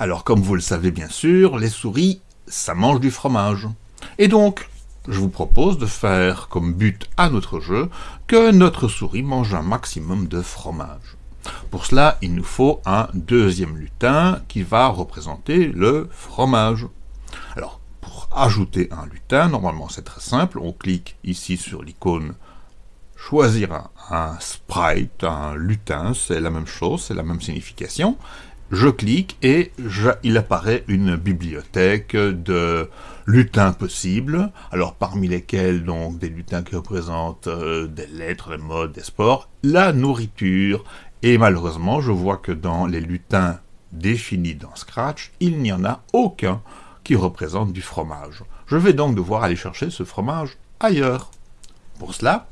Alors comme vous le savez bien sûr, les souris, ça mange du fromage. Et donc, je vous propose de faire comme but à notre jeu que notre souris mange un maximum de fromage. Pour cela, il nous faut un deuxième lutin qui va représenter le fromage. Alors, pour ajouter un lutin, normalement c'est très simple, on clique ici sur l'icône choisir un, sprite, un lutin, c'est la même chose, c'est la même signification. Je clique et il apparaît une bibliothèque de lutins possibles, alors parmi lesquels donc des lutins qui représentent euh, des lettres, des modes, des sports, la nourriture, et malheureusement je vois que dans les lutins définis dans Scratch, il n'y en a aucun qui représente du fromage. Je vais donc devoir aller chercher ce fromage ailleurs. Pour cela,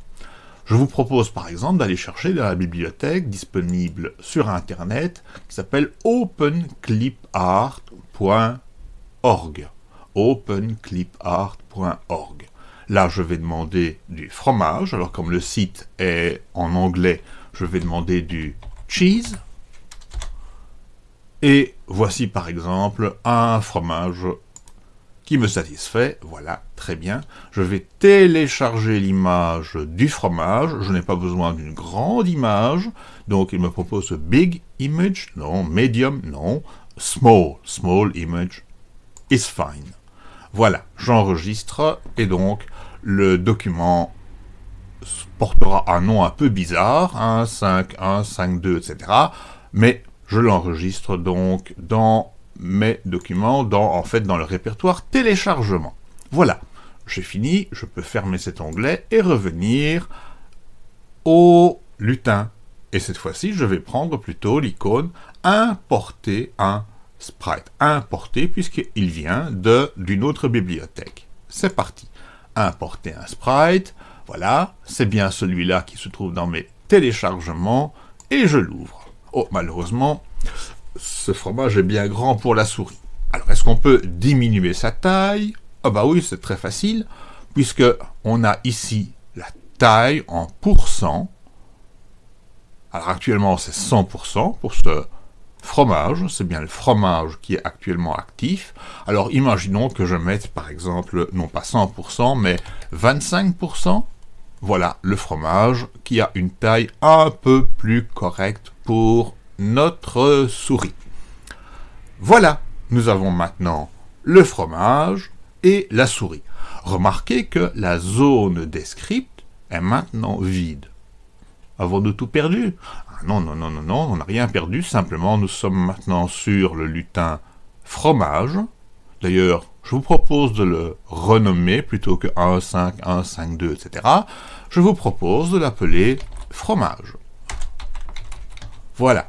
je vous propose par exemple d'aller chercher dans la bibliothèque disponible sur Internet qui s'appelle openclipart.org. openclipart.org. Là, je vais demander du fromage. Alors, comme le site est en anglais, je vais demander du cheese. Et voici par exemple un fromage qui me satisfait, voilà, très bien. Je vais télécharger l'image du fromage, je n'ai pas besoin d'une grande image, donc il me propose big image, non, medium, non, small, small image is fine. Voilà, j'enregistre, et donc le document portera un nom un peu bizarre, 1, 5, 1, 5, 2, etc. Mais je l'enregistre donc dans mes documents dans, en fait, dans le répertoire téléchargement. Voilà, j'ai fini, je peux fermer cet onglet et revenir au lutin. Et cette fois-ci, je vais prendre plutôt l'icône importer un sprite. Importer puisqu'il vient d'une autre bibliothèque. C'est parti. Importer un sprite. Voilà, c'est bien celui-là qui se trouve dans mes téléchargements. Et je l'ouvre. Oh, malheureusement, ce fromage est bien grand pour la souris. Alors, est-ce qu'on peut diminuer sa taille? Ah bah oui, c'est très facile, puisque on a ici la taille en pourcent. Alors actuellement, c'est 100% pour ce fromage, c'est bien le fromage qui est actuellement actif. Alors imaginons que je mette par exemple, non pas 100%, mais 25%. Voilà le fromage qui a une taille un peu plus correcte pour notre souris. Voilà, nous avons maintenant le fromage et la souris. Remarquez que la zone des scripts est maintenant vide. Avons-nous tout perdu? Ah Non, non, non, non, non, on n'a rien perdu, simplement nous sommes maintenant sur le lutin fromage. D'ailleurs, je vous propose de le renommer plutôt que 1.5, 1.5.2, etc. Je vous propose de l'appeler fromage. Voilà.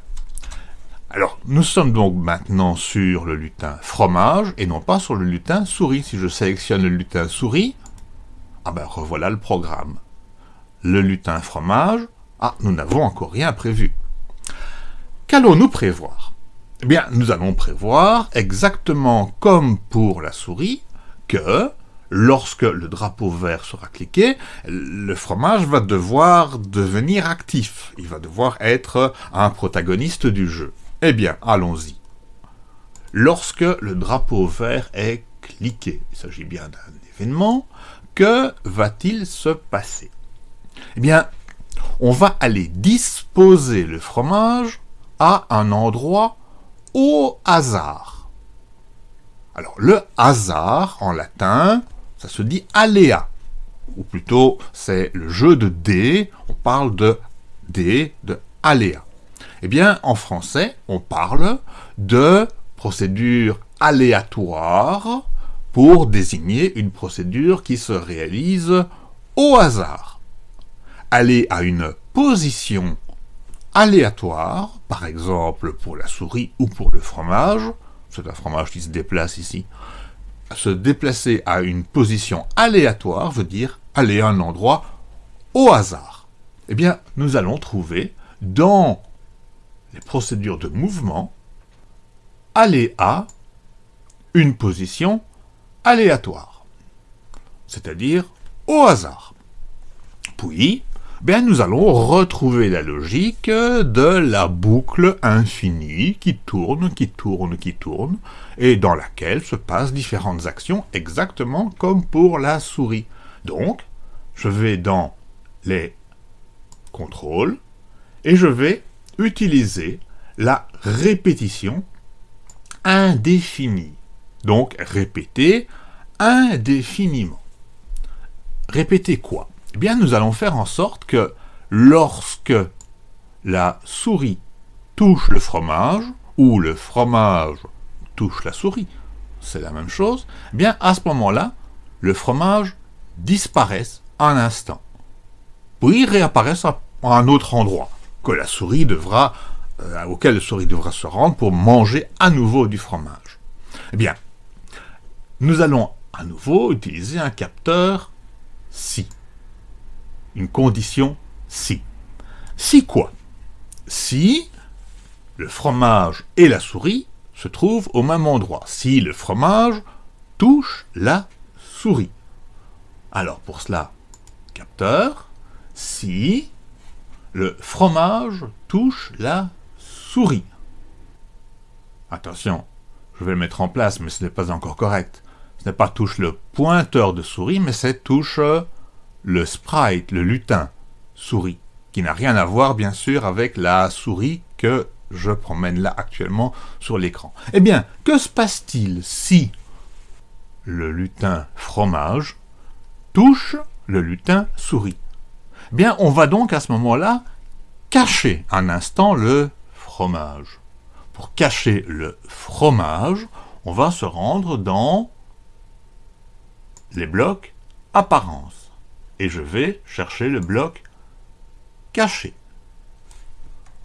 Alors, nous sommes donc maintenant sur le lutin fromage, et non pas sur le lutin souris. Si je sélectionne le lutin souris, ah ben revoilà le programme. Le lutin fromage, ah, nous n'avons encore rien prévu. Qu'allons-nous prévoir? Eh bien, nous allons prévoir, exactement comme pour la souris, que lorsque le drapeau vert sera cliqué, le fromage va devoir devenir actif. Il va devoir être un protagoniste du jeu. Eh bien, allons-y. Lorsque le drapeau vert est cliqué, il s'agit bien d'un événement, que va-t-il se passer? Eh bien, on va aller disposer le fromage à un endroit au hasard. Alors, le hasard, en latin, ça se dit aléa. Ou plutôt, c'est le jeu de dés, on parle de dés, de aléa. Eh bien, en français, on parle de procédure aléatoire pour désigner une procédure qui se réalise au hasard. Aller à une position aléatoire, par exemple pour la souris ou pour le fromage, c'est un fromage qui se déplace ici, se déplacer à une position aléatoire veut dire aller à un endroit au hasard. Eh bien, nous allons trouver dans les procédures de mouvement, aller à une position aléatoire, c'est-à-dire au hasard. Puis, bien nous allons retrouver la logique de la boucle infinie qui tourne, qui tourne, qui tourne, et dans laquelle se passent différentes actions exactement comme pour la souris. Donc, je vais dans les contrôles et je vais utiliser la répétition indéfinie. Donc, répéter indéfiniment. Répéter quoi? Eh bien, nous allons faire en sorte que lorsque la souris touche le fromage, ou le fromage touche la souris, c'est la même chose, eh bien, à ce moment-là, le fromage disparaisse un instant, puis réapparaisse à un autre endroit, la souris devra, euh, auquel la souris devra se rendre pour manger à nouveau du fromage. Eh bien, nous allons à nouveau utiliser un capteur si. Une condition si. Si quoi? Si le fromage et la souris se trouvent au même endroit. Si le fromage touche la souris. Alors pour cela, capteur, si le fromage touche la souris. Attention, je vais le mettre en place, mais ce n'est pas encore correct. Ce n'est pas touche le pointeur de souris, mais c'est touche le sprite, le lutin souris, qui n'a rien à voir bien sûr avec la souris que je promène là actuellement sur l'écran. Eh bien, que se passe-t-il si le lutin fromage touche le lutin souris? Bien, on va donc à ce moment-là cacher un instant le fromage. Pour cacher le fromage, on va se rendre dans les blocs apparence. Et je vais chercher le bloc caché.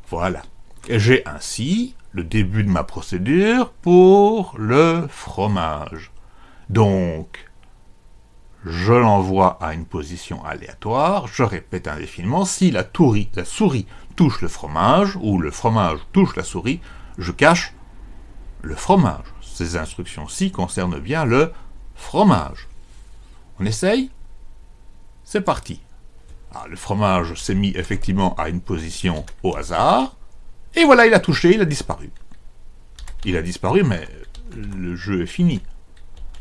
Voilà. J'ai ainsi le début de ma procédure pour le fromage. Donc, je l'envoie à une position aléatoire, je répète indéfiniment, si la, la souris touche le fromage, ou le fromage touche la souris, je cache le fromage. Ces instructions-ci concernent bien le fromage. On essaye? C'est parti. Ah, le fromage s'est mis effectivement à une position au hasard, et voilà, il a touché, il a disparu. Il a disparu, mais le jeu est fini.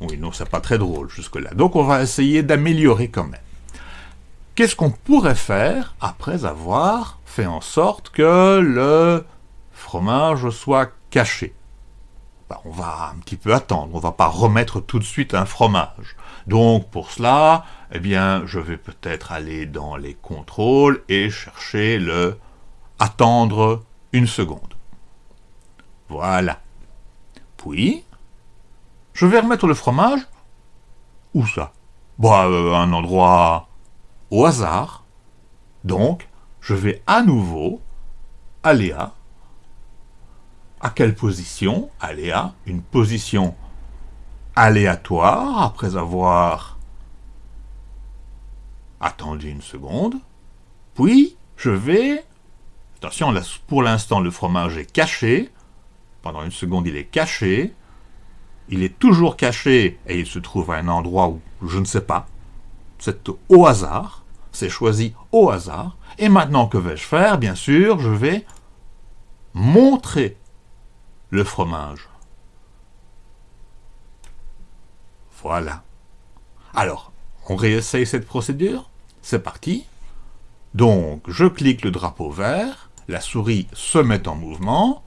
Oui, non, c'est pas très drôle jusque-là. Donc on va essayer d'améliorer quand même. Qu'est-ce qu'on pourrait faire après avoir fait en sorte que le fromage soit caché? Ben, On va un petit peu attendre, on va pas remettre tout de suite un fromage. Donc pour cela, eh bien, je vais peut-être aller dans les contrôles et chercher le attendre une seconde. Voilà. Puis, je vais remettre le fromage. Où ça? Bah, euh, un endroit au hasard. Donc, je vais à nouveau aller à... Quelle position? À une position aléatoire après avoir attendu une seconde. Puis, je vais Attention, pour l'instant, le fromage est caché. Pendant une seconde, il est caché. Il est toujours caché et il se trouve à un endroit où je ne sais pas. C'est au hasard. C'est choisi au hasard. Et maintenant, que vais-je faire? Bien sûr, je vais montrer le fromage. Voilà. Alors, on réessaye cette procédure C'est parti. Donc, je clique le drapeau vert la souris se met en mouvement.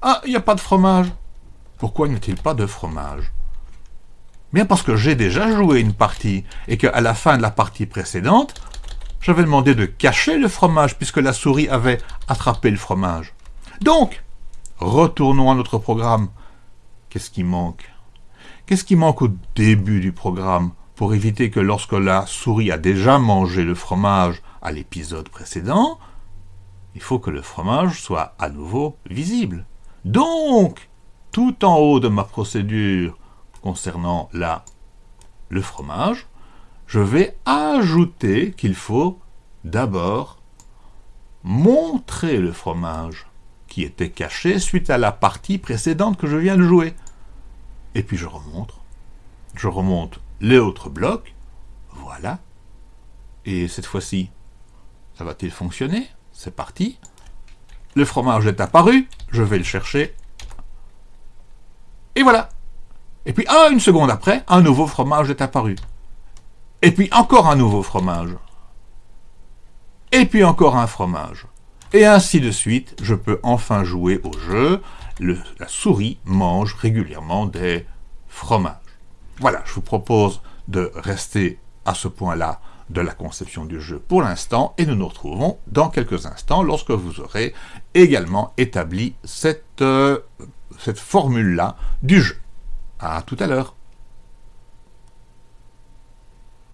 Ah, il n'y a pas de fromage. Pourquoi n'y a-t-il pas de fromage? Bien parce que j'ai déjà joué une partie, et qu'à la fin de la partie précédente, j'avais demandé de cacher le fromage, puisque la souris avait attrapé le fromage. Donc, retournons à notre programme. Qu'est-ce qui manque? Qu'est-ce qui manque au début du programme pour éviter que lorsque la souris a déjà mangé le fromage à l'épisode précédent, il faut que le fromage soit à nouveau visible? Donc, tout en haut de ma procédure concernant la, le fromage, je vais ajouter qu'il faut d'abord montrer le fromage qui était caché suite à la partie précédente que je viens de jouer. Et puis je remonte. Je remonte les autres blocs. Voilà. Et cette fois-ci, ça va-t-il fonctionner? C'est parti. Le fromage est apparu, je vais le chercher. Et voilà. Et puis, ah, une seconde après, un nouveau fromage est apparu. Et puis encore un nouveau fromage. Et puis encore un fromage. Et ainsi de suite, je peux enfin jouer au jeu. la souris mange régulièrement des fromages. Voilà, je vous propose de rester à ce point-là de la conception du jeu pour l'instant, et nous nous retrouvons dans quelques instants lorsque vous aurez également établi cette, euh, cette formule-là du jeu. À tout à l'heure